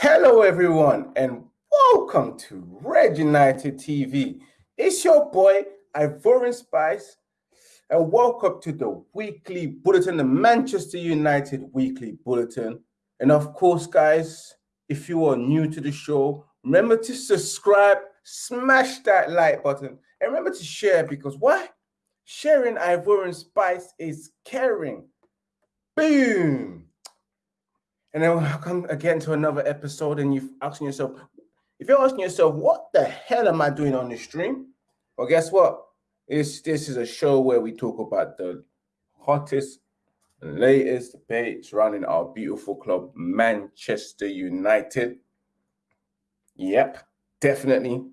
Hello, everyone, and welcome to Red United TV. It's your boy, Ivorian Spice, and welcome to the weekly bulletin, the Manchester United weekly bulletin. And of course, guys, if you are new to the show, remember to subscribe, smash that like button, and remember to share because why? Sharing Ivorian Spice is caring. Boom. And then we'll come again to another episode, and you're asking yourself, if you're asking yourself, what the hell am I doing on this stream? Well, guess what? It's, this is a show where we talk about the hottest and latest debates surrounding our beautiful club, Manchester United. Yep, definitely.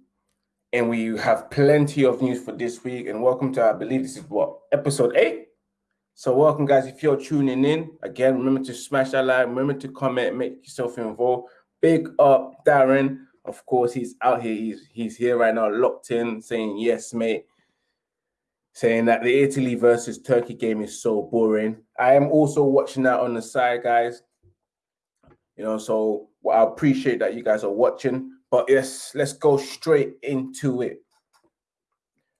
And we have plenty of news for this week. And welcome to, I believe this is what, episode eight? So welcome, guys. If you're tuning in, again, remember to smash that like, remember to comment, make yourself involved. Big up, Darren. Of course, he's out here. He's he's here right now, locked in, saying yes, mate. Saying that the Italy versus Turkey game is so boring. I am also watching that on the side, guys. You know, so I appreciate that you guys are watching. But yes, let's go straight into it.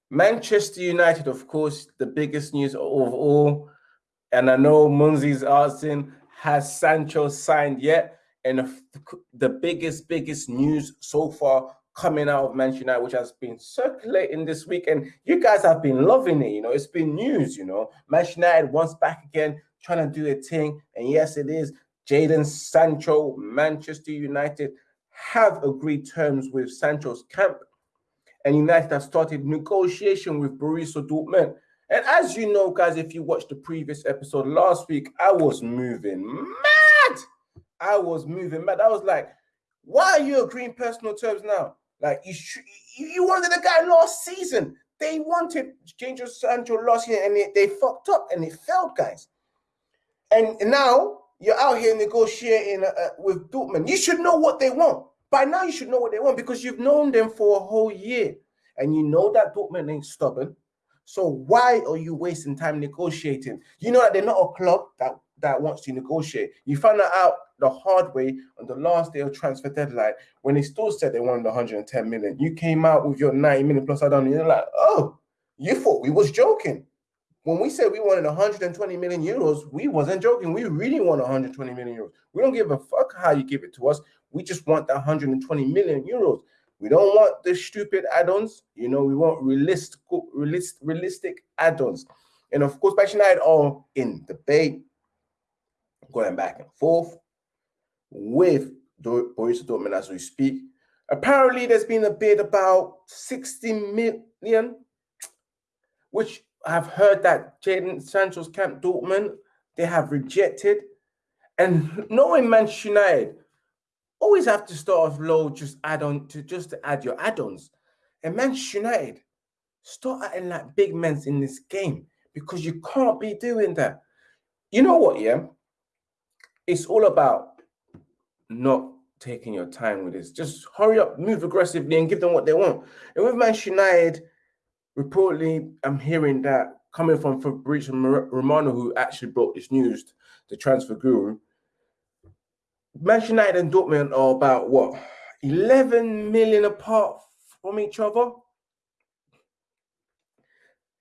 Manchester United, of course, the biggest news of all. And I know Munzi's asking, has Sancho signed yet? And the biggest, biggest news so far coming out of Manchester United, which has been circulating this week, and you guys have been loving it. You know, it's been news. You know, Manchester United once back again, trying to do a thing, and yes, it is. Jadon Sancho, Manchester United have agreed terms with Sancho's camp and United have started negotiation with Borussia Dortmund. And as you know, guys, if you watched the previous episode last week, I was moving mad. I was moving mad. I was like, why are you agreeing personal terms now? Like you, you wanted a guy last season. They wanted Jadon Sancho last year, and they, they fucked up and it failed, guys. And now you're out here negotiating uh, with Dortmund. You should know what they want. By now, you should know what they want because you've known them for a whole year and you know that Dortmund ain't stubborn. So why are you wasting time negotiating? You know that they're not a club that, that wants to negotiate. You found that out the hard way on the last day of transfer deadline when they still said they wanted 110 million. You came out with your 90 million plus add-on, and you're like, oh, you thought we was joking. When we said we wanted 120 million euros, we wasn't joking. We really want 120 million euros. We don't give a fuck how you give it to us. We just want the 120 million euros. We don't want the stupid add-ons. You know, we want realistic, realist, realistic add-ons. And of course, Manchester United are in debate, going back and forth with Borussia Dortmund as we speak. Apparently, there's been a bid about 60 million, which I've heard that Jadon Sancho's camp Dortmund, they have rejected. And knowing Manchester United, always have to start off low, just add on to just to add your add-ons. And Manchester United, start acting like big men in this game because you can't be doing that. You know what, yeah? It's all about not taking your time with this. Just hurry up, move aggressively, and give them what they want. And with Manchester United, reportedly, I'm hearing that coming from Fabrizio Romano, who actually brought this news, to the transfer guru, Manchester United and Dortmund are about what 11 million apart from each other.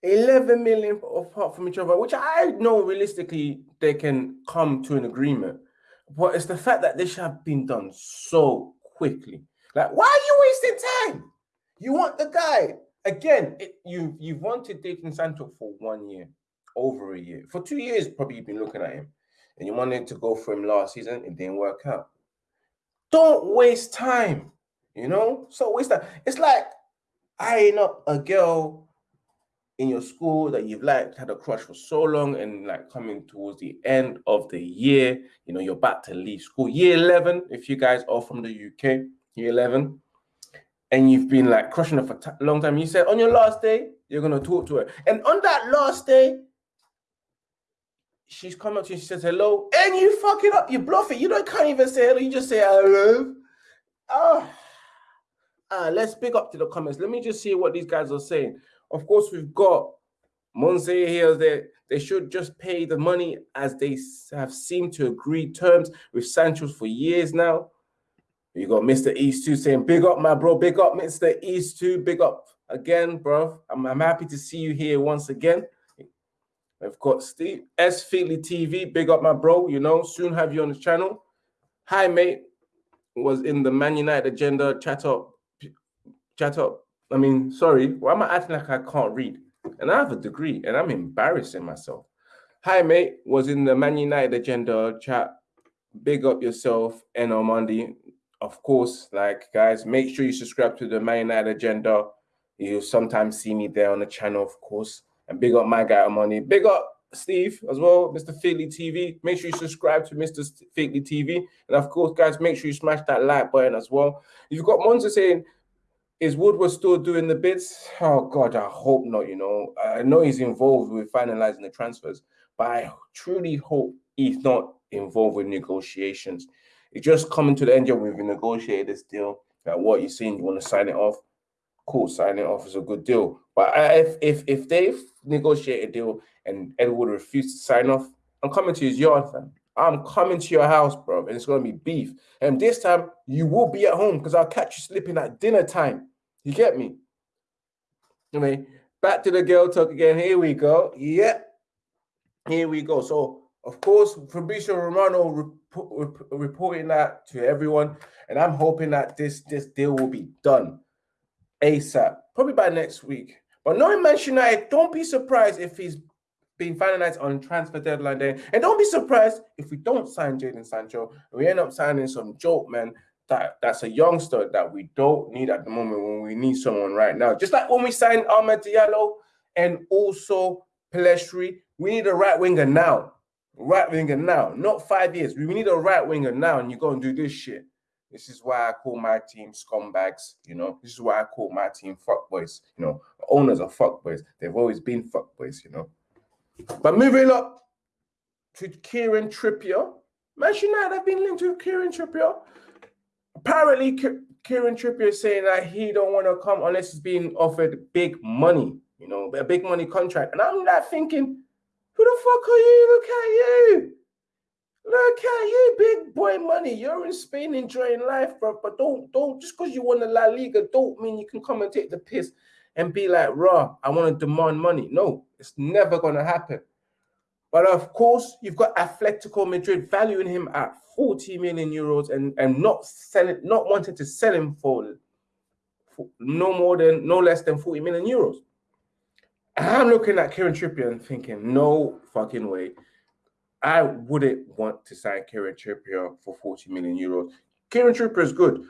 11 million apart from each other, which I know realistically they can come to an agreement. But it's the fact that this should have been done so quickly. Like, why are you wasting time? You want the guy again. It, you you've wanted Jadon Sancho for one year, over a year, for two years. Probably you've been looking at him and you wanted to go for him last season, it didn't work out. Don't waste time, you know? So waste time. It's like eyeing up a girl in your school that you've liked, had a crush for so long, and like coming towards the end of the year, you know, you're about to leave school. Year 11, if you guys are from the UK, year 11, and you've been like crushing her for a long time. You said on your last day, you're going to talk to her. And on that last day, she's come up to you, she says hello, and you fuck it up, you bluff it. You don't can't even say hello, you just say hello. Oh, uh, let's pick up to the comments. Let me just see what these guys are saying. Of course, we've got Monse here that they should just pay the money as they have seemed to agree terms with Sancho's for years now. You got Mr. East 2 saying, Big up, my bro. Big up, Mr. East 2. Big up again, bro. I'm, I'm happy to see you here once again. I've got Steve S. Feely TV. Big up, my bro. You know, soon have you on the channel. Hi, mate. Was in the Man United agenda. Chat up. Chat up. I mean, sorry. Why am I acting like I can't read? And I have a degree and I'm embarrassing myself. Hi, mate. Was in the Man United agenda. Chat. Big up yourself. And Monday. Of course, like, guys, make sure you subscribe to the Man United agenda. You'll sometimes see me there on the channel, of course. And big up my guy Money. Big up Steve as well, Mr. Figley TV. Make sure you subscribe to Mr. Figley TV. And of course, guys, make sure you smash that like button as well. You've got Monza saying, is Woodward still doing the bids? Oh God, I hope not. You know, I know he's involved with finalizing the transfers, but I truly hope he's not involved with negotiations. It's just coming to the end we've negotiated this deal. Like what you're saying, you want to sign it off cool, signing off is a good deal. But if if if they negotiate a deal and Edward refuse to sign off, I'm coming to his yard, fam. I'm coming to your house, bro, and it's gonna be beef. And this time you will be at home because I'll catch you slipping at dinner time. You get me? I mean, back to the girl talk again. Here we go. Yeah, here we go. So of course, Fabrizio Romano rep reporting that to everyone, and I'm hoping that this this deal will be done ASAP, probably by next week. But knowing Manchester United, don't be surprised if he's being finalized on transfer deadline day. And don't be surprised if we don't sign Jadon Sancho we end up signing some joke man that, that's a youngster that we don't need at the moment when we need someone right now. Just like when we signed Amad Diallo and also Pellistri, we need a right winger now. Right winger now, not five years. We need a right winger now, and you go and do this shit. This is why I call my team scumbags. You know, this is why I call my team fuckboys. You know, owners are fuckboys. They've always been fuckboys. You know. But moving up to Kieran Trippier, Manchester United have been linked with Kieran Trippier. Apparently, Kieran Trippier is saying that he don't want to come unless he's being offered big money. You know, a big money contract. And I'm not thinking, who the fuck are you? Look at you. Look at you, big boy money. You're in Spain enjoying life, bro. But don't, don't, just because you won the La Liga, don't mean you can come and take the piss and be like, raw, I want to demand money. No, it's never going to happen. But of course, you've got Atletico Madrid valuing him at 40 million euros and, and not selling, not wanting to sell him for, for no more than, no less than 40 million euros. I'm looking at Kieran Trippier and thinking, no fucking way. I wouldn't want to sign Kieran Trippier for 40 million euros. Kieran Trippier is good.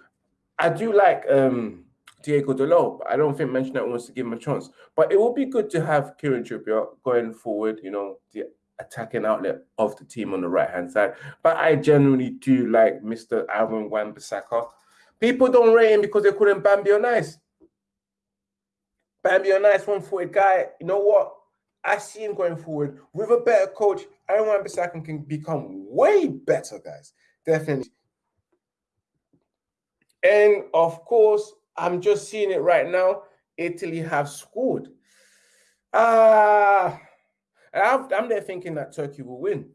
I do like um, Diego Dalot, but I don't think Manchester wants to give him a chance. But it would be good to have Kieran Trippier going forward, you know, the attacking outlet of the team on the right hand side. But I generally do like Mr. Aaron Wan-Bissaka. People don't rate him because they couldn't Bambi on ice. Bambi on ice, one footed guy. You know what? I see him going forward with a better coach. Aaron Wan-Bissaka can become way better, guys. Definitely. And of course, I'm just seeing it right now. Italy have scored. Ah, uh, I'm there thinking that Turkey will win.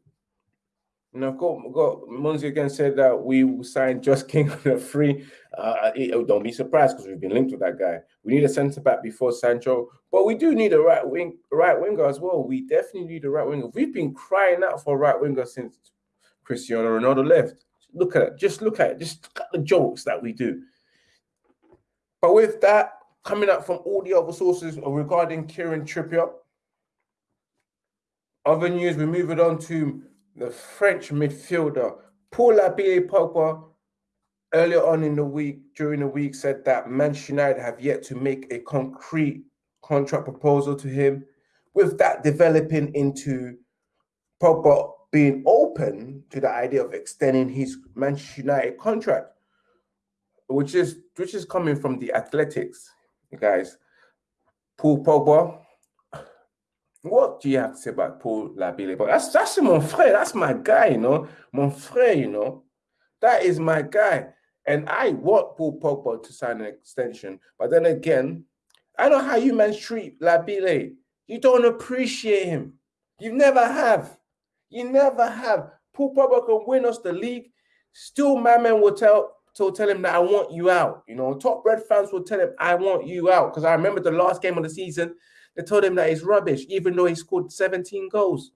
And got, got Monzi again said that we will sign Josh King on a free. Uh, oh, don't be surprised because we've been linked with that guy. We need a centre back before Sancho, but we do need a right wing, right winger as well. We definitely need a right winger. We've been crying out for a right winger since Cristiano Ronaldo left. Look at it. Just look at it. Just look at the jokes that we do. But with that coming up from all the other sources regarding Kieran Trippier, other news, we move it on to the French midfielder Paul Labile Pogba earlier on in the week, during the week, said that Manchester United have yet to make a concrete contract proposal to him. With that developing into Pogba being open to the idea of extending his Manchester United contract, which is which is coming from the Athletics, guys. Paul Pogba what do you have to say about Paul Labile? But that's that's mon frère. That's my guy, you know. Mon frère, you know. That is my guy. And I want Paul Pogba to sign an extension. But then again, I know how you men treat Labile. You don't appreciate him. You never have. You never have. Paul Pogba can win us the league. Still, my man will tell will tell him that I want you out. You know, top red fans will tell him I want you out because I remember the last game of the season. They told him that he's rubbish, even though he scored 17 goals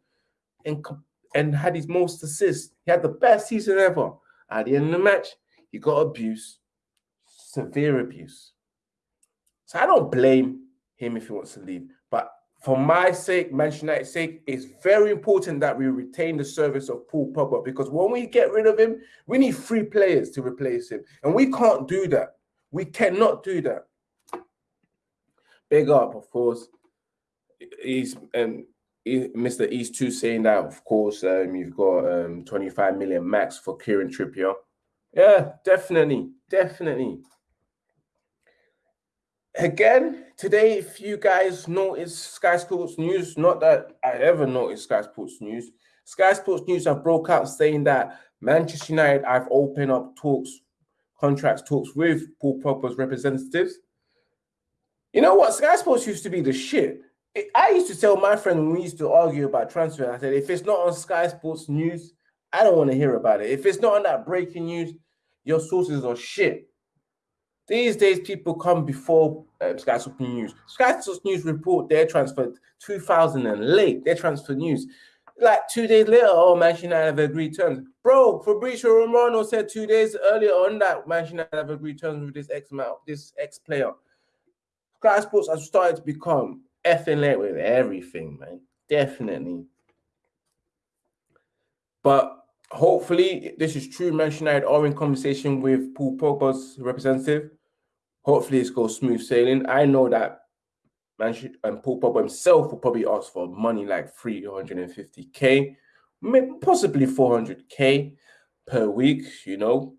and and had his most assists. He had the best season ever. At the end of the match, he got abuse, severe abuse. So I don't blame him if he wants to leave. But for my sake, Manchester United's sake, it's very important that we retain the service of Paul Pogba because when we get rid of him, we need three players to replace him. And we can't do that. We cannot do that. Big up, of course. He's and Mr. East 2 saying that, of course, um, you've got um, 25 million max for Kieran Trippier. Yeah, definitely. Definitely. Again, today, if you guys notice Sky Sports News, not that I ever noticed Sky Sports News, Sky Sports News have broke out saying that Manchester United have opened up talks, contracts talks with Paul Pogba's representatives. You know what? Sky Sports used to be the shit. I used to tell my friend when we used to argue about transfer, I said, if it's not on Sky Sports News, I don't want to hear about it. If it's not on that breaking news, your sources are shit. These days, people come before um, Sky Sports News. Sky Sports News report their transfer 2000 and late, their transfer news. Like two days later, oh, Manchester United have agreed terms. Bro, Fabrizio Romano said two days earlier on that Manchester United have agreed terms with this ex this ex player. Sky Sports has started to become effing late with everything, man. Definitely. But hopefully, this is true. Manchester United are in conversation with Paul Pogba's representative. Hopefully, it's goes smooth sailing. I know that Manchester and um, Paul Pogba himself will probably ask for money like 350k, possibly 400k per week, you know.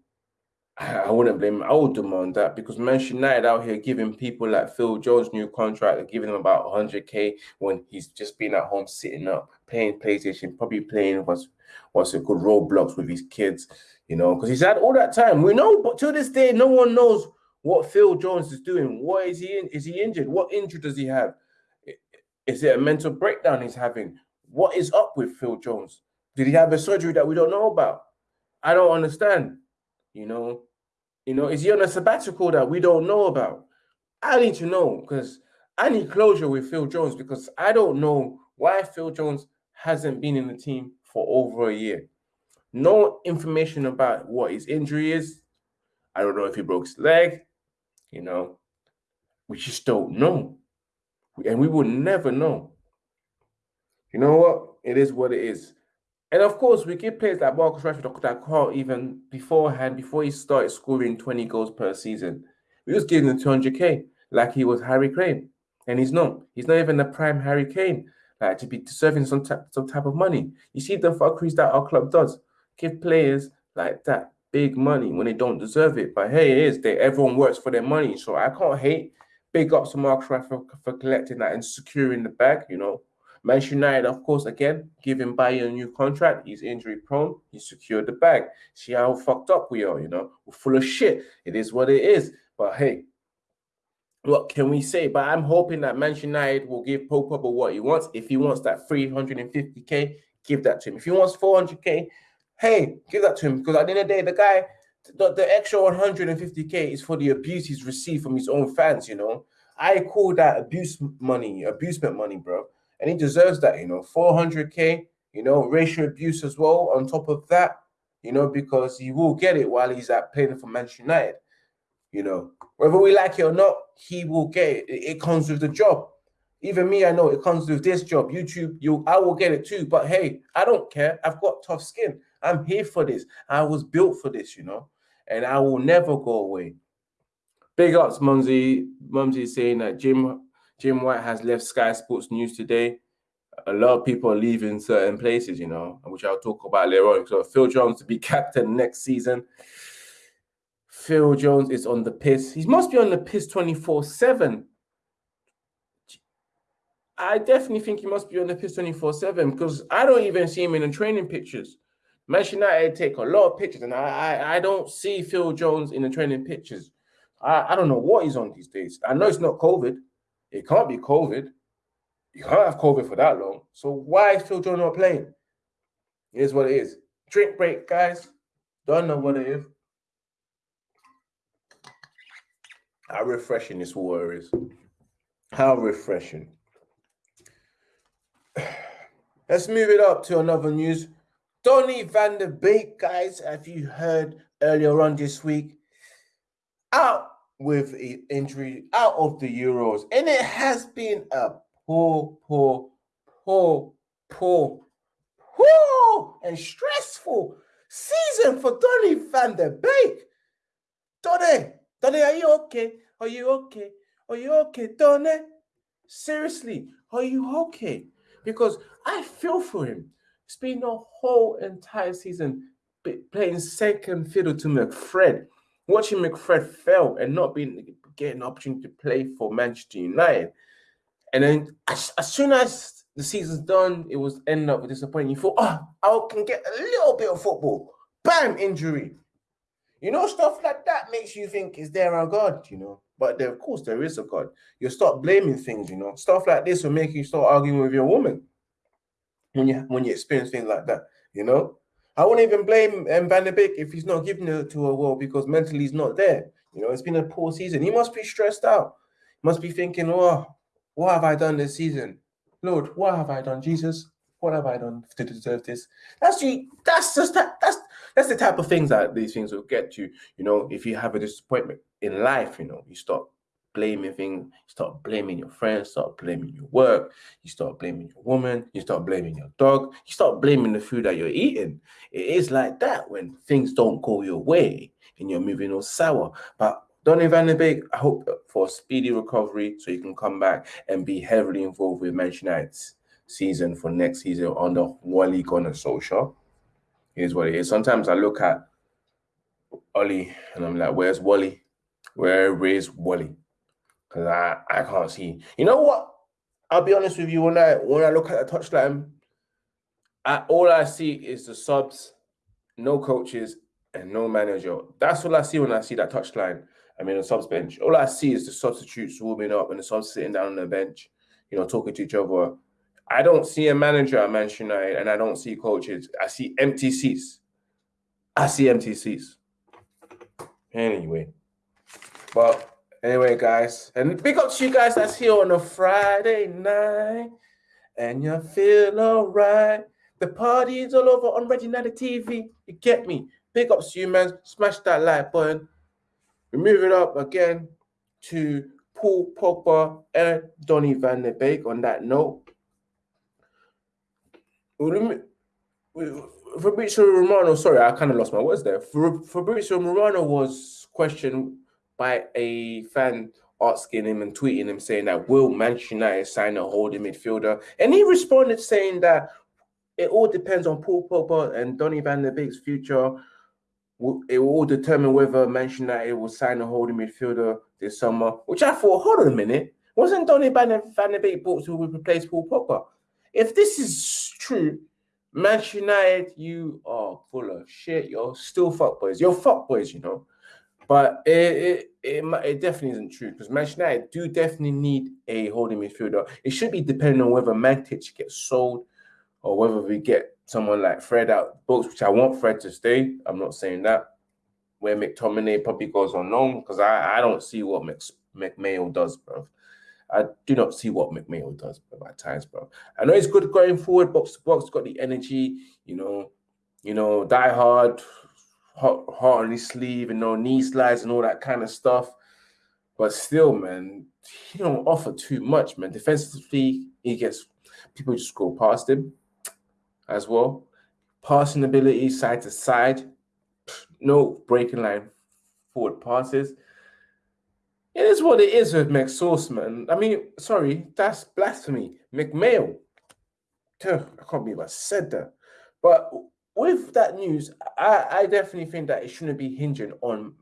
I wouldn't blame. I would demand that because Manchester United out here giving people like Phil Jones new contract, giving him about 100k when he's just been at home sitting up playing PlayStation, probably playing what's what's a good Roblox with his kids, you know, because he's had all that time. We know, but to this day, no one knows what Phil Jones is doing. What is he in? Is he injured? What injury does he have? Is it a mental breakdown he's having? What is up with Phil Jones? Did he have a surgery that we don't know about? I don't understand. You know, you know, is he on a sabbatical that we don't know about? I need to know because I need closure with Phil Jones because I don't know why Phil Jones hasn't been in the team for over a year. No information about what his injury is. I don't know if he broke his leg. You know, we just don't know. And we will never know. You know what? It is what it is. And of course, we give players like Marcus Rashford that can't even beforehand, before he started scoring 20 goals per season, we was giving him 200k like he was Harry Kane. And he's not. He's not even the prime Harry Kane, like to be deserving some, type, some type of money. You see the fuckeries that our club does. Give players like that big money when they don't deserve it. But hey, it is. They everyone works for their money. So I can't hate. Big ups to Marcus Rashford for collecting that and securing the bag, you know. Manchester United, of course, again, giving Bailly a new contract. He's injury prone. He secured the bag. See how fucked up we are, you know? We're full of shit. It is what it is. But hey, what can we say? But I'm hoping that Manchester United will give Paul Pogba what he wants. If he wants that 350k, give that to him. If he wants 400k, hey, give that to him. Because at the end of the day, the guy, the, the extra 150k is for the abuse he's received from his own fans, you know? I call that abuse money, abusement money, bro and he deserves that, you know, 400k, you know, racial abuse as well on top of that, you know, because he will get it while he's at playing for Manchester United, you know, whether we like it or not, he will get it. It, it comes with the job. Even me, I know it comes with this job. YouTube, you, I will get it too. But hey, I don't care. I've got tough skin. I'm here for this. I was built for this, you know, and I will never go away. Big ups, Mumsy. Mumsy saying that Jim Jim White has left Sky Sports News today. A lot of people are leaving certain places, you know, which I'll talk about later on. So Phil Jones to be captain next season. Phil Jones is on the piss. He must be on the piss 24-7. I definitely think he must be on the piss 24-7 because I don't even see him in the training pictures. Manchester United take a lot of pictures, and I, I, I don't see Phil Jones in the training pictures. I, I don't know what he's on these days. I know it's not COVID. It can't be COVID. You can't have COVID for that long. So why is Phil Jones not playing? Is what it is. Drink break, guys. Don't know what it is. How refreshing this water is. How refreshing. Let's move it up to another news. Donny van de Beek, guys, have you heard earlier on this week? Out with an injury, out of the Euros. And it has been a poor, poor, poor, poor, poor, and stressful season for Donny van de Beek. Donny, Donny, are you okay? Are you okay? Are you okay, Donny? Seriously, are you okay? Because I feel for him. It's been a whole entire season playing second fiddle to McFred, watching McFred fail and not being getting an opportunity to play for Manchester United. And then as, as soon as the season's done, it was end up with disappointment. You thought, oh, I can get a little bit of football. Bam, injury. You know, stuff like that makes you think, is there a God? You know, but there, of course, there is a God. You start blaming things. You know, stuff like this will make you start arguing with your woman when you when you experience things like that. You know, I wouldn't even blame Van de Beek if he's not giving it to a well because mentally he's not there. You know, it's been a poor season. He must be stressed out. He must be thinking, oh, what have I done this season? Lord, what have I done? Jesus, what have I done to deserve this? That's you. That's just that. That's that's the type of things that these things will get you. You know, if you have a disappointment in life, you know, you start blaming things, you start blaming your friends, start blaming your work, you start blaming your woman, you start blaming your dog, you start blaming the food that you're eating. It is like that when things don't go your way and you're moving all sour. But Donny van de Beek, I hope for speedy recovery so you can come back and be heavily involved with Manchester United's season for next season under Wally Gunnar Solskjaer. Here's what it is. Sometimes I look at Ollie and I'm like, where's Wally? Where is Wally? Because I, I can't see. You know what? I'll be honest with you. When I when I look at the touchline, I, all I see is the subs, no coaches, and no manager. That's all I see when I see that touchline. I mean, the subs bench. All I see is the substitutes warming up and the subs sitting down on the bench, you know, talking to each other. I don't see a manager at Manchester United and I don't see coaches. I see empty seats. I see empty seats. Anyway, but anyway, guys, and big up to you guys that's here on a Friday night and you feel all right. The party's all over on Red United TV. You get me? Big ups to you, man. Smash that like button. We move it up again to Paul Pogba and Donny van de Beek on that note. Fabrizio Romano, sorry, I kind of lost my words there. Fabrizio Romano was questioned by a fan asking him and tweeting him saying that will Manchester United sign a holding midfielder? And he responded saying that it all depends on Paul Pogba and Donny van de Beek's future. It will all determine whether Manchester United will sign a holding midfielder this summer. Which I thought, hold on a minute, wasn't Donny van de Beek bought to replace Paul Pogba? If this is true, Manchester United, you are full of shit. You're still fuckboys. You're fuckboys, you know. But it, it, it, it definitely isn't true because Manchester United do definitely need a holding midfielder. It should be depending on whether Matic gets sold or whether we get someone like Fred out books, which I want Fred to stay. I'm not saying that. Where McTominay probably goes on loan because I, I don't see what McMayo does, bro. I do not see what McMail does at times, bro. I know he's good going forward, box to box, got the energy, you know, you know, die hard, heart, on his sleeve, and no knee slides and all that kind of stuff. But still, man, he don't offer too much, man. Defensively, he gets people just go past him as well. Passing ability side to side, no breaking line forward passes. It is what it is with McSauce, man. I mean, sorry, that's blasphemy. McMail. I can't believe I said that. But with that news, I, I definitely think that it shouldn't be hinging on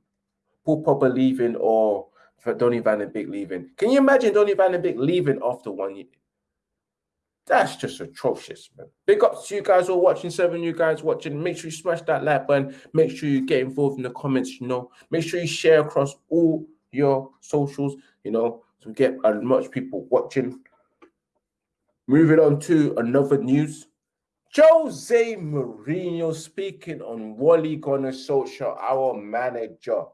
Paul Pogba leaving or Donny Van de Beek leaving. Can you imagine Donny Van de Beek leaving after one year? That's just atrocious, man. Big up to you guys all watching, seven you guys watching. Make sure you smash that like button. Make sure you get involved in the comments, you know. Make sure you share across all your socials, you know, to get as much people watching. Moving on to another news. Jose Mourinho speaking on Wally Gunnar Solskjaer, our manager.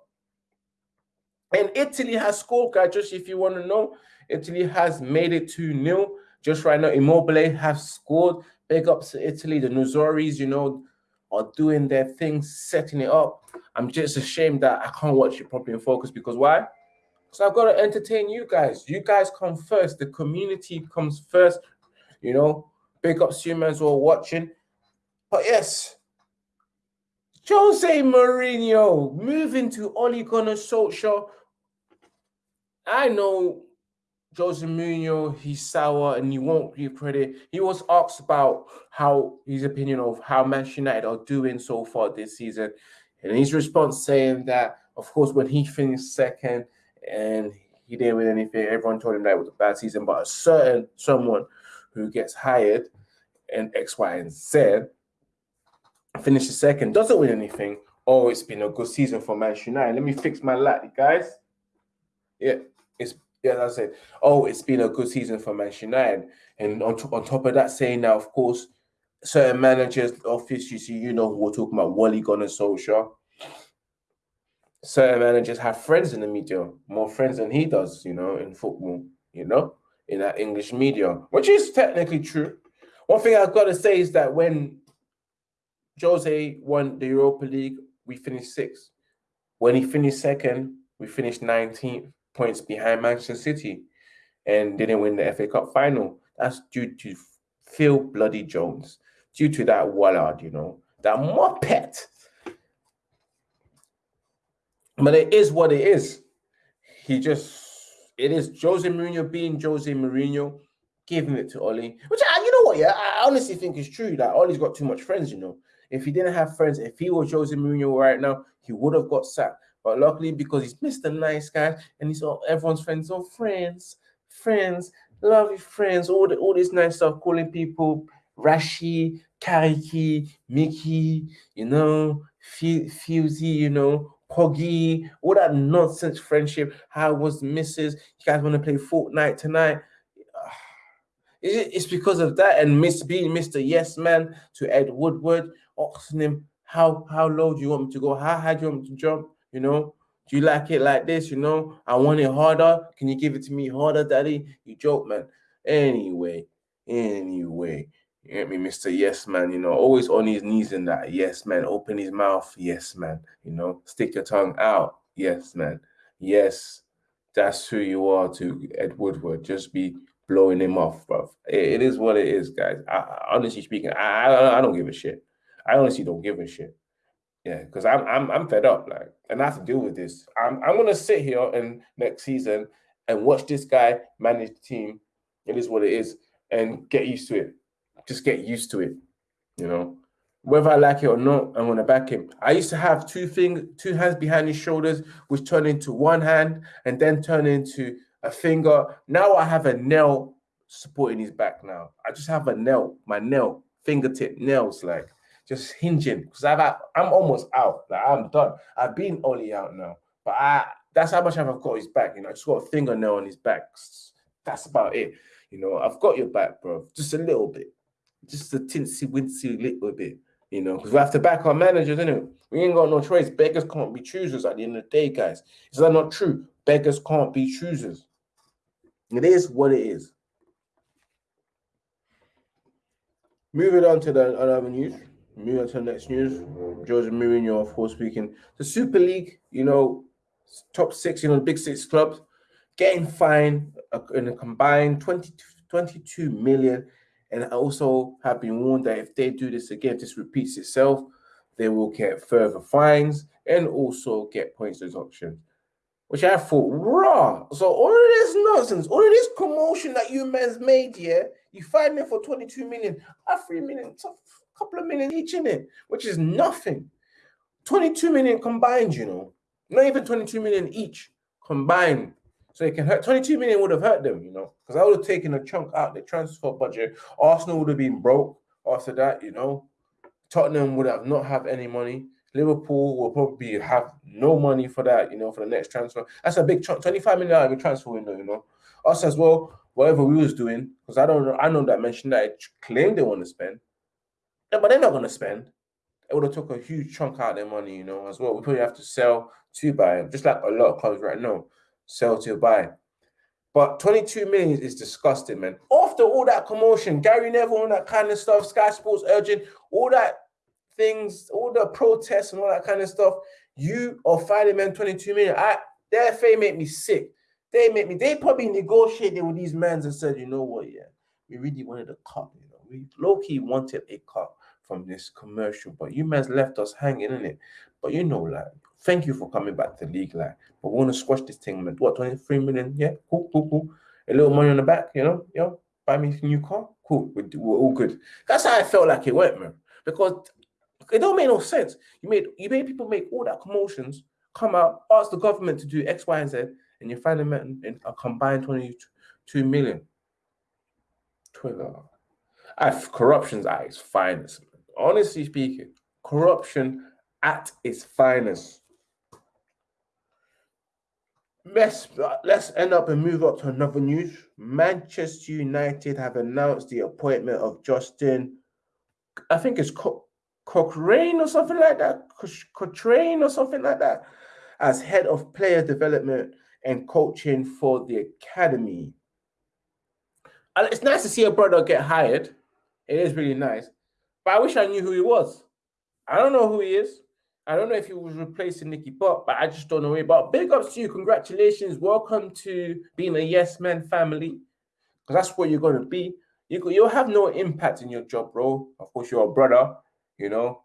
And Italy has scored, guys, just if you want to know. Italy has made it 2 0. Just right now, Immobile have scored. Big ups to Italy. The Azzurris, you know, are doing their thing, setting it up. I'm just ashamed that I can't watch it properly in focus because why? So I've got to entertain you guys. You guys come first. The community comes first. You know, big ups to you as well watching. But yes, Jose Mourinho moving to Ole Gunnar Solskjaer. I know Jose Mourinho, he's sour and you won't give credit. He was asked about how his opinion of how Manchester United are doing so far this season. And his response saying that, of course, when he finished second and he didn't win anything, everyone told him that it was a bad season. But a certain someone who gets hired in X, Y, and Z finishes second, doesn't win anything. Oh, it's been a good season for Manchester United. Let me fix my light, guys. Yeah, it's yeah, that's it. Oh, it's been a good season for Manchester United. And on, on top of that, saying now, of course, certain managers, office, you see, you know who we're talking about, Wally Gunnar Solskjaer. Certain managers have friends in the media, more friends than he does, you know, in football, you know, in that English media, which is technically true. One thing I've got to say is that when Jose won the Europa League, we finished sixth. When he finished second, we finished 19th points behind Manchester City and didn't win the FA Cup final. That's due to Phil Bloody Jones, due to that Wallard, you know, that Muppet. But it is what it is. He just, it is Jose Mourinho being Jose Mourinho, giving it to Ollie, which I, you know what, yeah, I honestly think is true that Ollie's got too much friends, you know. If he didn't have friends, if he was Jose Mourinho right now, he would have got sacked. But luckily, because he's Mr. Nice Guy and he's all everyone's friends, oh friends, friends, lovely friends, all the all this nice stuff, calling people Rashi, Kariki, Mickey, you know, Fusey, you know, Poggy, all that nonsense friendship. How was Mrs. You guys want to play Fortnite tonight? It's because of that and Miss being Mr. Yes Man to Ed Woodward, asking him how how low do you want me to go? How high do you want me to jump? You know, do you like it like this? You know, I want it harder. Can you give it to me harder, daddy? You joke, man. Anyway, anyway, you get me, Mr. Yes Man, you know, always on his knees in that. Yes, man. Open his mouth. Yes, man. You know, stick your tongue out. Yes, man. Yes, that's who you are to Ed Woodward. Just be blowing him off, bro. it, it is what it is, guys. I, honestly speaking, I, I, I don't give a shit. I honestly don't give a shit. Yeah, because I'm I'm I'm fed up, like, and I have to deal with this. I'm I'm gonna sit here and next season and watch this guy manage the team. It is what it is, and get used to it. Just get used to it, you know. Whether I like it or not, I'm gonna back him. I used to have two things, two hands behind his shoulders, which turned into one hand and then turned into a finger. Now I have a nail supporting his back. Now I just have a nail, my nail, fingertip nails, like just hinging because I've I'm almost out. Like I'm done. I've been only out now, but I that's how much I've got his back. You know, I just got a fingernail on his back. That's about it. You know, I've got your back, bro. Just a little bit, just a tinsy wincy little bit. You know, because we have to back our managers, innit? We ain't got no choice. Beggars can't be choosers at the end of the day, guys. Is that not true? Beggars can't be choosers. It is what it is. Moving on to the other news. Moving on to the next news. Jose Mourinho, of course, speaking. The Super League, you know, top six, you know, big six clubs, getting fined uh, in a combined 20, 22 million. And I also have been warned that if they do this again, if this repeats itself, they will get further fines and also get points deduction. Which I thought, raw. So all of this nonsense, all of this commotion that you men's made, yeah, you find me for 22 million, a three million, a couple of million each in it, which is nothing. 22 million combined, you know, not even 22 million each combined. So it can hurt 22 million would have hurt them, you know, because I would have taken a chunk out the transfer budget. Arsenal would have been broke after that, you know. Tottenham would have not have any money. Liverpool will probably have no money for that, you know, for the next transfer. That's a big chunk, 25 million out of a transfer window, you know. Us as well, whatever we was doing, because I don't know, I know that mentioned that claimed they want to spend. Yeah, but they're not gonna spend. it would have took a huge chunk out of their money, you know, as well. We probably have to sell to buy, just like a lot of clubs right now, sell to buy. But 22 million is disgusting, man. After all that commotion, Gary Neville and that kind of stuff, Sky Sports urging, all that things, all the protests and all that kind of stuff, you are finding men 22 million. I their fame make me sick. They make me, they probably negotiated with these men and said, you know what, yeah, we really wanted a cut, you know. We low-key wanted a cut from this commercial, but you men's left us hanging in it. But you know, like, thank you for coming back to the league, like, but we want to squash this thing, man. What 23 million? Yeah, cool, cool, cool. A little money on the back, you know, yo, buy me a new car. Cool, we're, we're all good. That's how I felt like it went, man. Because it don't make no sense. You made you made people make all that commotions, come out, ask the government to do X, Y, and Z, and you find them in a combined 22 million. Twitter. I've corruption's at its finest honestly speaking, corruption at its finest. Let's, let's end up and move up to another news. Manchester United have announced the appointment of Justin, I think it's Co- Cochrane or something like that, Cochrane or something like that, as head of player development and coaching for the academy. And it's nice to see a brother get hired. It is really nice. But I wish I knew who he was. I don't know who he is. I don't know if he was replacing Nicky Butt, but I just don't know it. But big ups to you. Congratulations. Welcome to being a yes man family. Because that's what you're going to be. You, you'll have no impact in your job, bro. Of course, you're a brother, you know.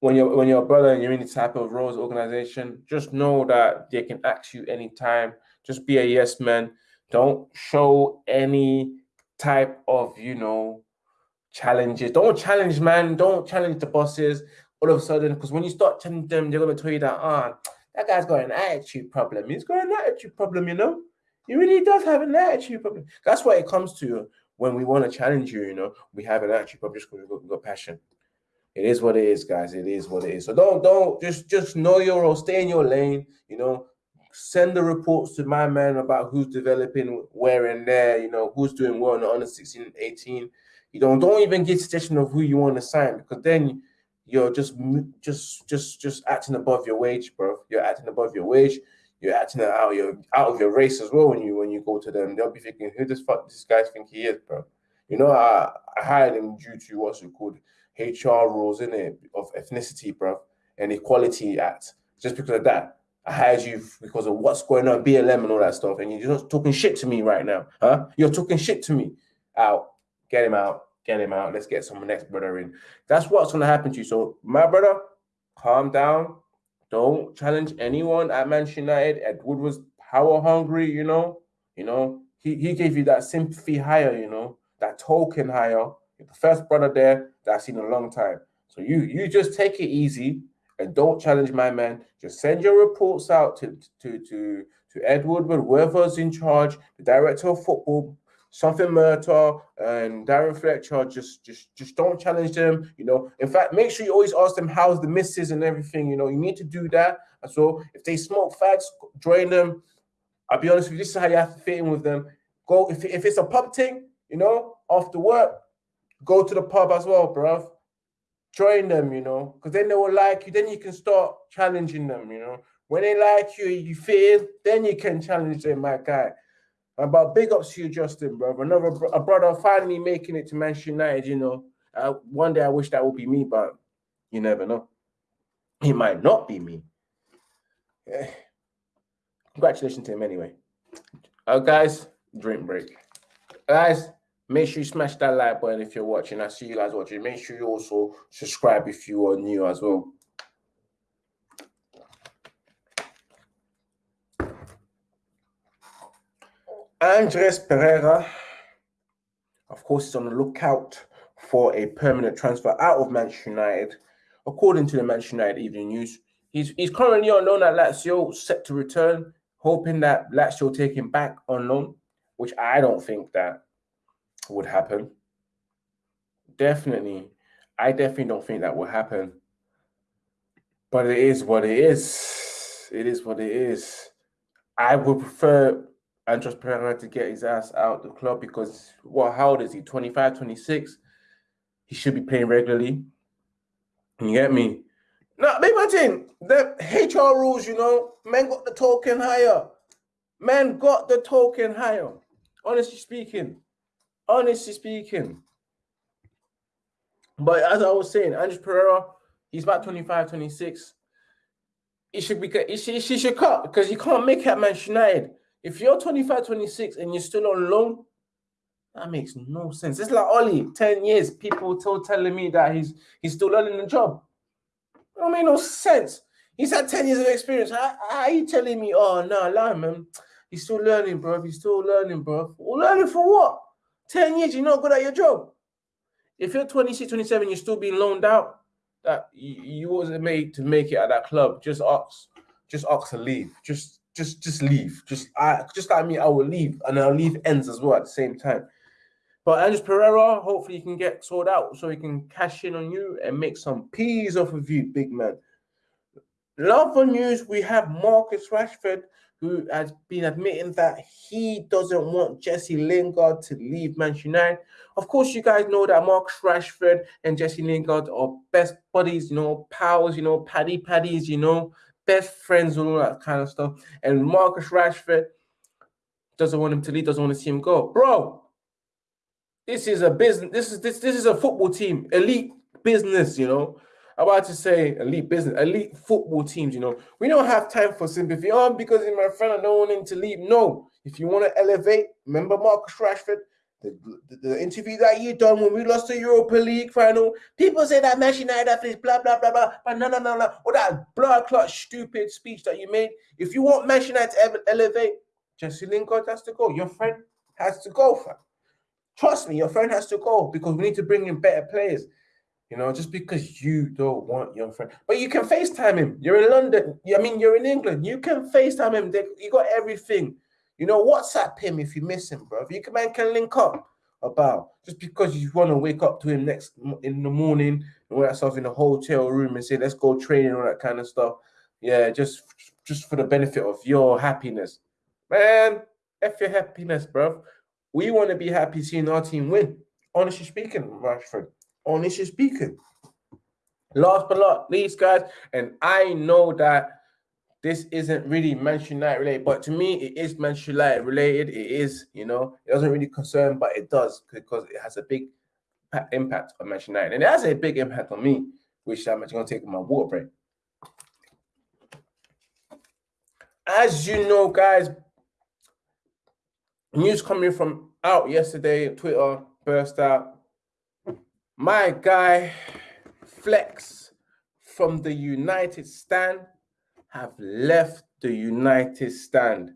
When you're when you're a brother and you're in the type of roles organization, just know that they can ask you anytime. Just be a yes man. Don't show any type of, you know, challenges. Don't challenge, man. Don't challenge the bosses all of a sudden, because when you start challenging them, they're gonna tell you that ah, oh, that guy's got an attitude problem. He's got an attitude problem, you know. He really does have an attitude problem. That's what it comes to when we want to challenge you. You know, we have an attitude problem just because we've got, we've got passion. It is what it is, guys. It is what it is. So don't don't just just know your role. Stay in your lane. You know, send the reports to my man about who's developing where and there. You know, who's doing well in the under 16 18 you don't don't even get suggestion of who you want to sign because then you're just just just just acting above your wage, bro. You're acting above your wage. You're acting out your out of your race as well when you when you go to them. They'll be thinking, who does fuck this guy think he is, bro? You know, I, I hired him due to what's it called HR rules in it of ethnicity, bro, and Equality Act. Just because of that, I hired you because of what's going on, BLM and all that stuff, and you're just talking shit to me right now, huh? You're talking shit to me. Out. Get him out. Get him out. Let's get some next brother in. That's what's going to happen to you. So, my brother, calm down. Don't challenge anyone at Manchester United. Edward was power hungry, you know. You know, he, he gave you that sympathy higher, you know, that token higher. You're the first brother there that I've seen in a long time. So you you just take it easy and don't challenge my man. Just send your reports out to to to to Ed Woodward, whoever's in charge, the director of football, something Murtough and Darren Fletcher, just just just don't challenge them. You know, in fact, make sure you always ask them how's the misses and everything. You know, you need to do that. And so if they smoke fags, join them. I'll be honest with you, this is how you have to fit in with them. Go if, if it's a pub thing, you know, after work, go to the pub as well, bruv. Join them, you know, because then they will like you. Then you can start challenging them, you know. When they like you, you fit then you can challenge them, my guy. But big ups to you, Justin, brother. Another a brother finally making it to Manchester United. You know, uh, one day I wish that would be me, but you never know. It might not be me. Yeah. Congratulations to him, anyway. Uh, guys, drink break. Guys, make sure you smash that like button if you're watching. I see you guys watching. Make sure you also subscribe if you are new as well. Andreas Pereira, of course, is on the lookout for a permanent transfer out of Manchester United. According to the Manchester United Evening News, he's, he's currently on loan at Lazio, set to return, hoping that Lazio take him back on loan, which I don't think that would happen. Definitely, I definitely don't think that will happen. But it is what it is. It is what it is. I would prefer Andreas Pereira to get his ass out the club because what how old is he? 25, 26. He should be playing regularly. You get me? Now, thing, the HR rules, you know, men got the token higher. Men got the token higher. Honestly speaking. Honestly speaking. But as I was saying, Andrews Pereira, he's about 25, 26. He should be he should, he should cut because you can't make it at Manchester United. If you're 25, 26 and you're still on loan, that makes no sense. It's like Ollie, 10 years, people still telling me that he's he's still learning the job. It don't make no sense. He's had 10 years of experience. How, how are you telling me, oh no, lie, man? He's still learning, bro. He's still learning, bro. Well, learning for what? 10 years, you're not good at your job. If you're 26, 27, you're still being loaned out, that you, you wasn't made to make it at that club. Just ask, just ask to leave. Just just just leave. Just I just like me, I will leave, and I'll leave ends as well at the same time. But Andrews Pereira, hopefully he can get sorted out so he can cash in on you and make some peas off of you, big man. Love for news, we have Marcus Rashford who has been admitting that he doesn't want Jesse Lingard to leave Manchester United. Of course, you guys know that Marcus Rashford and Jesse Lingard are best buddies, you know, pals, you know, paddy paddies, you know, best friends, and all that kind of stuff. And Marcus Rashford doesn't want him to leave, doesn't want to see him go. Bro, this is a business, this is this this is a football team, elite business, you know I'm about to say elite business, elite football teams. You know, we don't have time for sympathy. Oh, because he's my friend, I don't want him to leave. No, if you want to elevate, remember Marcus Rashford, the, the, interview that you done when we lost the Europa League final. People say that Manchester United is blah blah blah blah, but no no no no, or that blood clot stupid speech that you made. If you want Manchester United to elevate, Jesse Lingard has to go. Your friend has to go, fam. Trust me, your friend has to go because we need to bring in better players. You know, just because you don't want your friend, but you can FaceTime him. You're in London. I mean, you're in England. You can FaceTime him. You got everything. You know, WhatsApp him if you miss him, bro. If you can, man can link up about just because you want to wake up to him next in the morning and wear yourself in a hotel room and say, let's go training, all that kind of stuff. Yeah, just just for the benefit of your happiness. Man, F your happiness, bro. We want to be happy seeing our team win. Honestly speaking, Rashford honestly speaking. Last but not least, guys, and I know that this isn't really Manchester United related, but to me, it is Manchester United related. It is, you know, it doesn't really concern, but it does because it has a big impact on Manchester United, and it has a big impact on me, which I'm actually going to take my water break. As you know, guys, news coming from out yesterday, Twitter burst out my guy Flex from the United Stand have left the United Stand.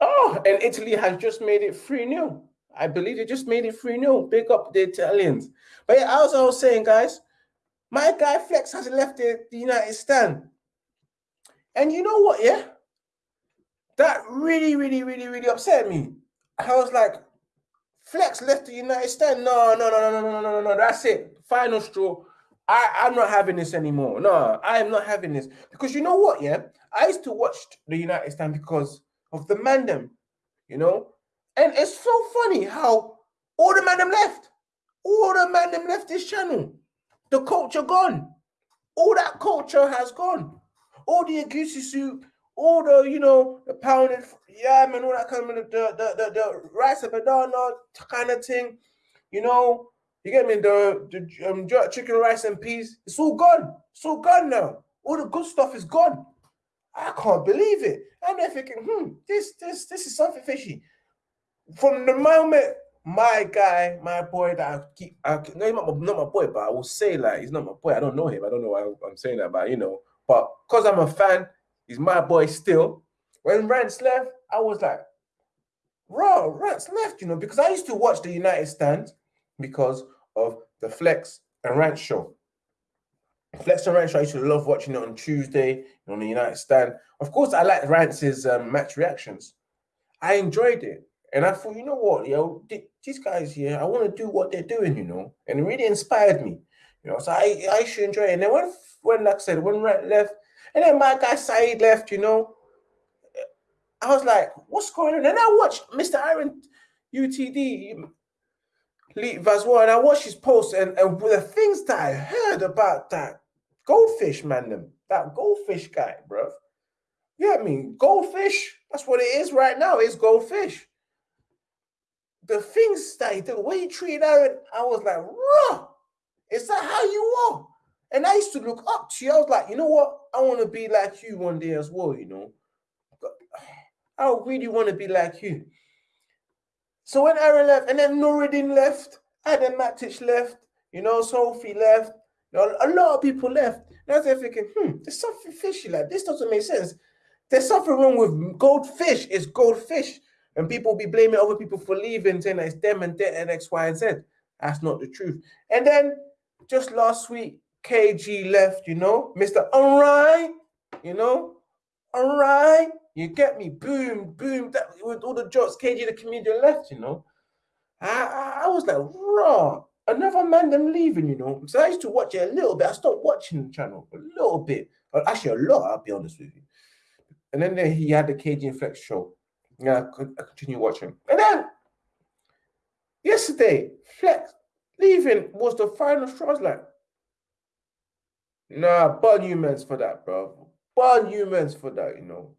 Oh, and Italy has just made it 3 0. I believe they just made it 3 0. Big up the Italians. But yeah, as I was saying, guys, my guy Flex has left the, the United Stand. And you know what, yeah? That really, really, really, really upset me. I was like, Flex left the United Stand. No, no, no, no, no, no, no, no. That's it. Final straw. I, I'm not having this anymore. No, I am not having this. Because you know what, yeah? I used to watch the United Stand because of the mandem, you know? And it's so funny how all the mandem left. All the mandem left this channel. The culture gone. All that culture has gone. All the egusi soup, all the you know the pounded yam and all that kind of the the the, the rice and banana kind of thing, you know. You get me the the um, chicken rice and peas. It's all gone. It's all gone now. All the good stuff is gone. I can't believe it. And they're thinking, hmm, this this this is something fishy. From the moment my guy, my boy that I keep, I, no, not my, not my boy, but I will say like he's not my boy. I don't know him. I don't know why I'm saying that, but you know, but because I'm a fan, He's my boy still. When Rance left, I was like, raw, Rance left, you know, because I used to watch the United stand because of the Flex and Rance show. Flex and Rance show, I used to love watching it on Tuesday on the United stand. Of course, I like Rance's um, match reactions. I enjoyed it. And I thought, you know what, yo, these guys here, I want to do what they're doing, you know, and it really inspired me, you know. So I, I should enjoy it. And then when, when like I said, when Rant left, and then my guy Saeed left, you know. I was like, what's going on? And I watched Mr. Iron UTD. Leave as well. And I watched his post and, and the things that I heard about that goldfish man, them, that goldfish guy, bro. Yeah, I mean, goldfish, that's what it is right now. It's goldfish. The things that he did, the way he treated Aaron, I was like, raw. Is that how you are? And I used to look up to you. I was like, you know what? I want to be like you one day as well, you know. I really want to be like you. So when Aaron left, and then Nuruddin left, Adam Matic left, you know, Sophie left, you know, a lot of people left. I was thinking, hmm, there's something fishy like this doesn't make sense. There's something wrong with goldfish. It's goldfish. And people be blaming other people for leaving, saying that it's them and that and X, Y, and Z. That's not the truth. And then just last week, KG left, you know, Mr. Alright, you know, alright, you get me, boom, boom, that with all the jokes, KG the comedian left, you know. I, I, I was like, raw, another man them leaving, you know. So I used to watch it a little bit. I stopped watching the channel a little bit, actually a lot, I'll be honest with you. And then, he had the KG Flex show. Yeah, I continue watching. And then yesterday, Flex leaving was the final straw. I was like, Nah, burn humans for that, bro. Burn humans for that, you know.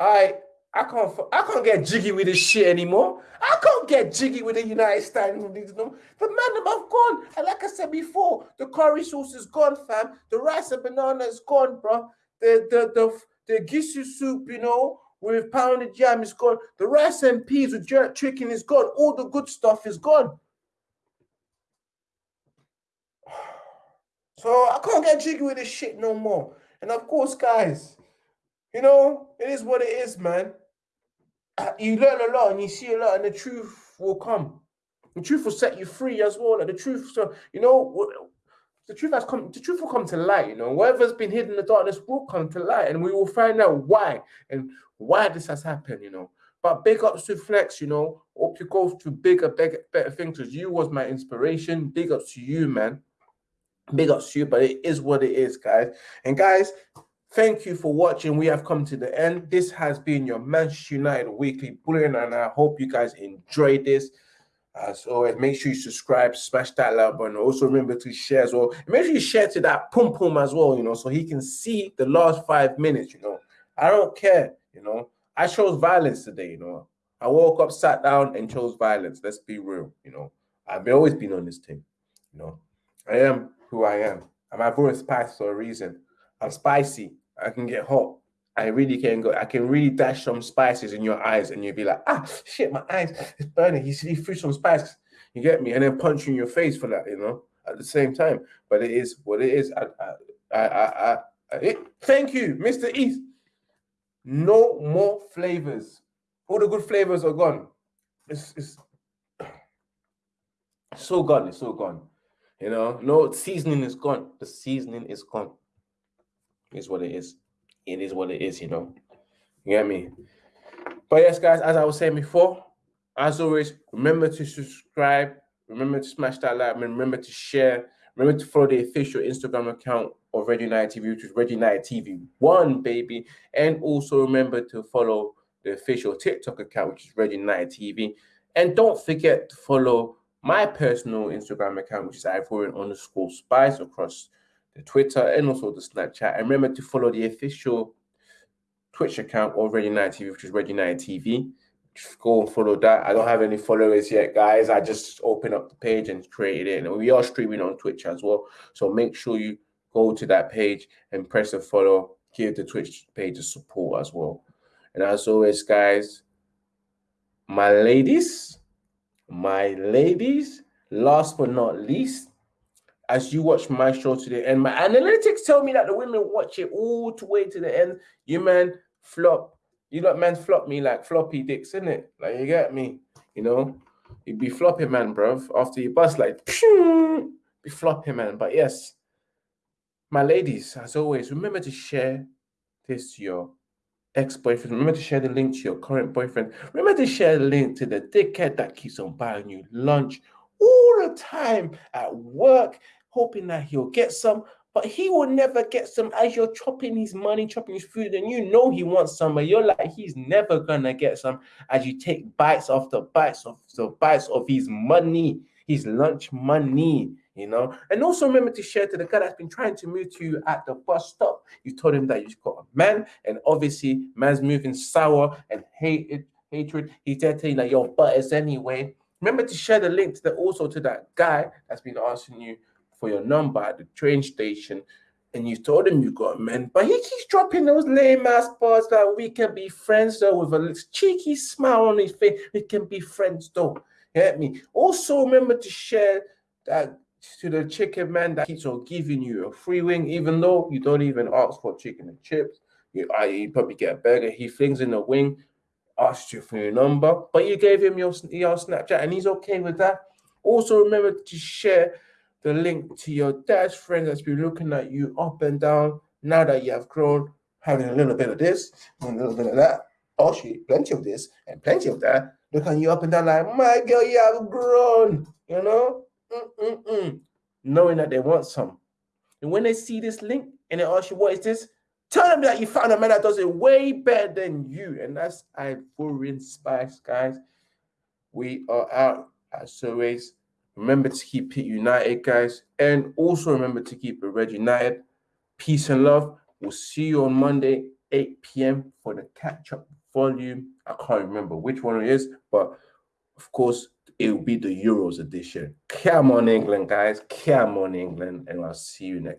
I I can't I can't get jiggy with this shit anymore. I can't get jiggy with the United Stand. The man have gone. And like I said before, the curry sauce is gone, fam. The rice and banana is gone, bro. The the the the gisu soup, you know, with pounded yam is gone. The rice and peas with jerk chicken is gone. All the good stuff is gone. So I can't get jiggy with this shit no more. And of course, guys, you know, it is what it is, man. Uh, you learn a lot and you see a lot, and the truth will come. The truth will set you free as well. Like the truth, so you know, the truth has come. The truth will come to light. You know, whatever's been hidden in the darkness will come to light, and we will find out why and why this has happened. You know, but big ups to Flex. You know, hope you go to bigger, bigger, better things. Because you was my inspiration. Big ups to you, man big ups to you, but it is what it is, guys. And guys, thank you for watching. We have come to the end. This has been your Manchester United Weekly Bulletin, and I hope you guys enjoyed this. As always, make sure you subscribe, smash that like button. Also, remember to share as well. And make sure you share to that pum pum as well, you know, so he can see the last five minutes. You know, I don't care, you know. I chose violence today, you know. I woke up, sat down, and chose violence. Let's be real, you know. I've always been on this team, you know. I am who I am. And my voice spicy for a reason. I'm spicy. I can get hot. I really can go. I can really dash some spices in your eyes, and you'll be like, ah, shit, my eyes is burning. He he threw some spices. You get me, and then punch you in your face for that, you know, at the same time. But it is what it is. I, I, I, I, I it, thank you, Mr. East. No more flavors. All the good flavors are gone. It's, it's so gone. It's so gone. You know, no seasoning is gone. The seasoning is gone. Is what it is. It is what it is, you know. You get me? But yes, guys, as I was saying before, as always, remember to subscribe, remember to smash that like, remember to share, remember to follow the official Instagram account of Red United TV, which is Red United TV One, baby. And also remember to follow the official TikTok account, which is Red United TV. And don't forget to follow my personal Instagram account, which is Ivorian underscore spice across the Twitter and also the Snapchat. And remember to follow the official Twitch account of Red United TV, which is Red United TV. Just go and follow that. I don't have any followers yet, guys. I just opened up the page and created it. And we are streaming on Twitch as well. So make sure you go to that page and press the follow. Give the Twitch page a support as well. And as always, guys, my ladies, my ladies, last but not least, as you watch my show today, and my analytics tell me that the women watch it all the way to the end. You man flop, you lot man flop me like floppy dicks, isn't it? Like you get me, you know. You'd be flopping man, bro. After you bust, like be flopping man. But yes, my ladies, as always, remember to share this to your ex-boyfriend. Remember to share the link to your current boyfriend. Remember to share the link to the dickhead that keeps on buying you lunch all the time at work, hoping that he'll get some, but he will never get some as you're chopping his money, chopping his food, and you know he wants some, but you're like, he's never gonna get some as you take bites after bites of the bites of his money. his lunch money, you know. And also remember to share to the guy that's been trying to move to you at the bus stop. You told him that you've got a man, and obviously man's moving sour and hated hatred. He's there telling you that your butt is anyway. Remember to share the link to the also to that guy that's been asking you for your number at the train station and you told him you got men, but he keeps dropping those lame ass bars that we can be friends though with a cheeky smile on his face. We can be friends though. You get me? Also remember to share that to the chicken man that keeps on giving you a free wing, even though you don't even ask for chicken and chips. You, I, you probably get a burger. He flings in the wing, asked you for your number, but you gave him your, your Snapchat and he's okay with that. Also remember to share the link to your dad's friend that's been looking at you up and down now that you have grown, having a little bit of this and a little bit of that. Oh, she, plenty of this and plenty of that. Looking you up and down like, my girl, you have grown, you know? Mm-mm-mm. Knowing that they want some. And when they see this link and they ask you, what is this? Tell them that you found a man that does it way better than you. And that's Ivorian Spice, guys. We are out as always. Remember to keep it united, guys. And also remember to keep it red united. Peace and love. We'll see you on Monday, 8 p.m. for the catch up volume. I can't remember which one it is, but of course, it will be the Euros edition. Come on, England, guys. Come on, England. And I'll see you next.